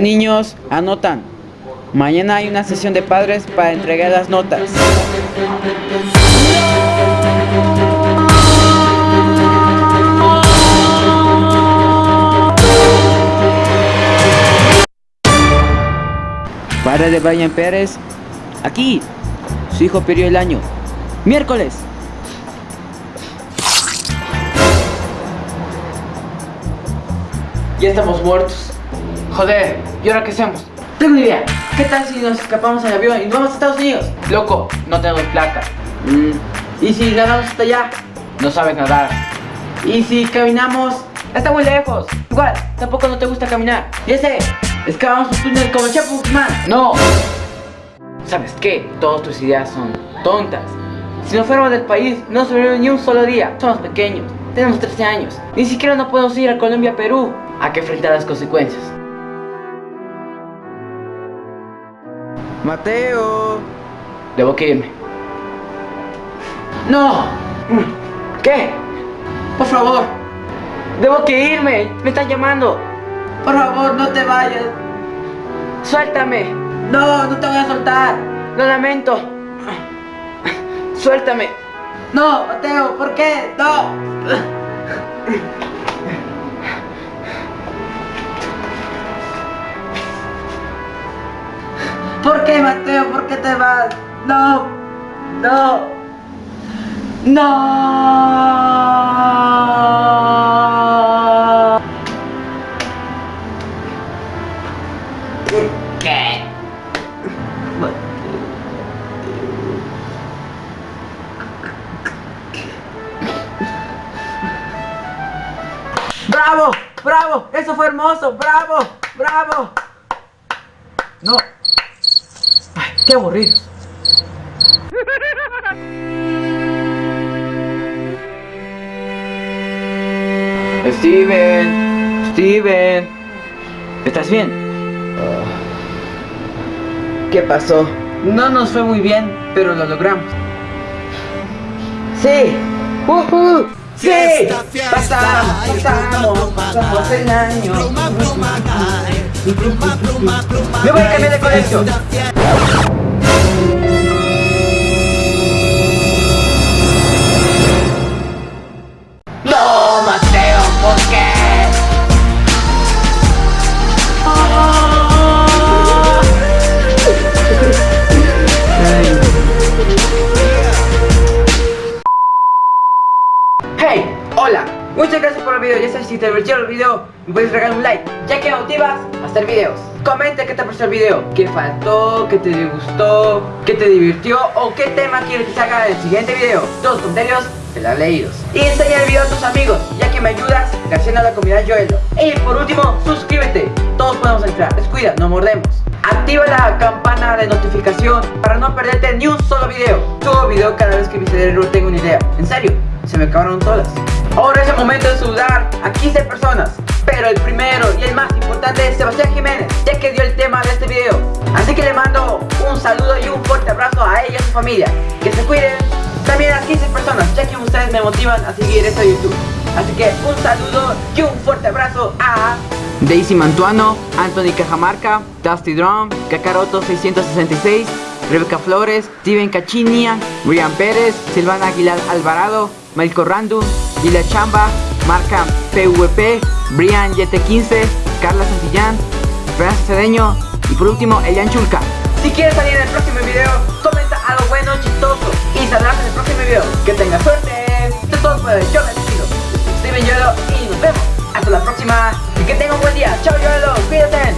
niños, anotan. Mañana hay una sesión de padres para entregar las notas. Padre de Brian Pérez, aquí, su hijo perdió el año. Miércoles. Ya estamos muertos. Joder, ¿y ahora qué hacemos? Tengo una idea. ¿Qué tal si nos escapamos al avión y nos vamos a Estados Unidos? Loco, no tenemos plata. Mm, ¿Y si nadamos hasta allá? No sabes nadar. ¿Y si caminamos? Está muy lejos. Igual, tampoco no te gusta caminar. Ya sé, excavamos un túnel como Guzmán. No. ¿Sabes qué? Todas tus ideas son tontas. Si nos fuéramos del país, no sobrevivimos ni un solo día. Somos pequeños, tenemos 13 años. Ni siquiera no podemos ir a Colombia, Perú. Hay que enfrentar las consecuencias. Mateo. Debo que irme. ¡No! ¿Qué? Por favor. Debo que irme. Me están llamando. Por favor, no te vayas. Suéltame. No, no te voy a soltar. Lo lamento. Suéltame. No, Mateo, ¿por qué? No. ¿Por qué, Mateo? ¿Por qué te vas? No. No. No. ¿Qué? ¡Bravo! ¡Bravo! ¡Eso fue hermoso! ¡Bravo! ¡Bravo! No. Qué aburrido. Steven, Steven, ¿estás bien? ¿Qué pasó? No nos fue muy bien, pero lo logramos. Sí, ¡Woohoo! sí, pasamos, pasamos, pasamos el año. Me voy a cambiar de colegio. Hey, hola. Muchas gracias por el video. Ya sabes, si te divirtió el video, me puedes regalar un like, ya que me motivas a hacer videos. Comenta qué te pareció el video, qué faltó, qué te gustó, qué te divirtió o qué tema quieres que haga en el siguiente video. Todos los comentarios serán leídos. Y enseña el video a tus amigos, ya que me ayudas creciendo a la comunidad Joelo. Y por último, suscríbete. Todos podemos entrar. Descuida, no mordemos. Activa la campana de notificación para no perderte ni un solo video. Que mi cerebro tenga una idea. En serio, se me acabaron todas. Ahora es el momento de saludar a 15 personas. Pero el primero y el más importante es Sebastián Jiménez, ya que dio el tema de este video. Así que le mando un saludo y un fuerte abrazo a ella y a su familia. Que se cuiden. También a las 15 personas, ya que ustedes me motivan a seguir esto de YouTube. Así que un saludo y un fuerte abrazo a Daisy Mantuano, Anthony Cajamarca, Dusty Drum, Kakaroto 666, Rebeca Flores, Steven Cachinia, Brian Pérez, Silvana Aguilar Alvarado, Melco Random, Lila Chamba, Marca PVP, Brian Yete15, Carla Santillán, Francis Cedeño y por último Elian Chulca. Si quieres salir en el próximo video, comenta algo bueno, chistoso y saldrás en el próximo video. Que tengas suerte. Es todo el Yo me despido. Steven Yoelo y nos vemos. Hasta la próxima y que tenga un buen día. Chao Yoelo, cuídate.